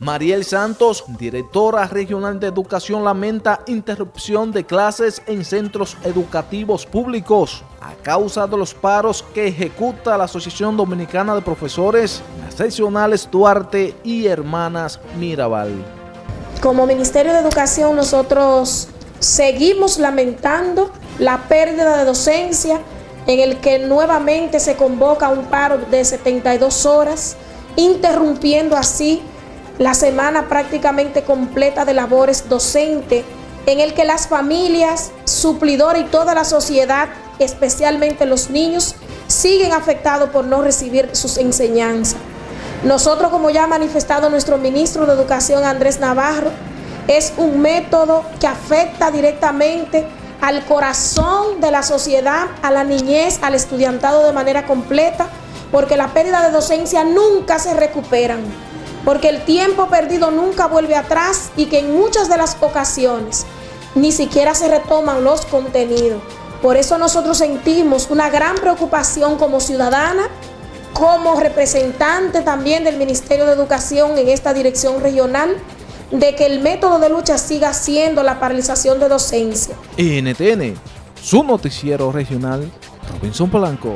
Mariel Santos, directora regional de educación, lamenta interrupción de clases en centros educativos públicos a causa de los paros que ejecuta la Asociación Dominicana de Profesores, las seccionales Duarte y Hermanas Mirabal. Como Ministerio de Educación nosotros seguimos lamentando la pérdida de docencia en el que nuevamente se convoca un paro de 72 horas, interrumpiendo así la semana prácticamente completa de labores docentes, en el que las familias, suplidores y toda la sociedad, especialmente los niños, siguen afectados por no recibir sus enseñanzas. Nosotros, como ya ha manifestado nuestro ministro de Educación, Andrés Navarro, es un método que afecta directamente al corazón de la sociedad, a la niñez, al estudiantado de manera completa, porque la pérdida de docencia nunca se recuperan porque el tiempo perdido nunca vuelve atrás y que en muchas de las ocasiones ni siquiera se retoman los contenidos. Por eso nosotros sentimos una gran preocupación como ciudadana, como representante también del Ministerio de Educación en esta dirección regional, de que el método de lucha siga siendo la paralización de docencia. NTN, su noticiero regional, Robinson Polanco.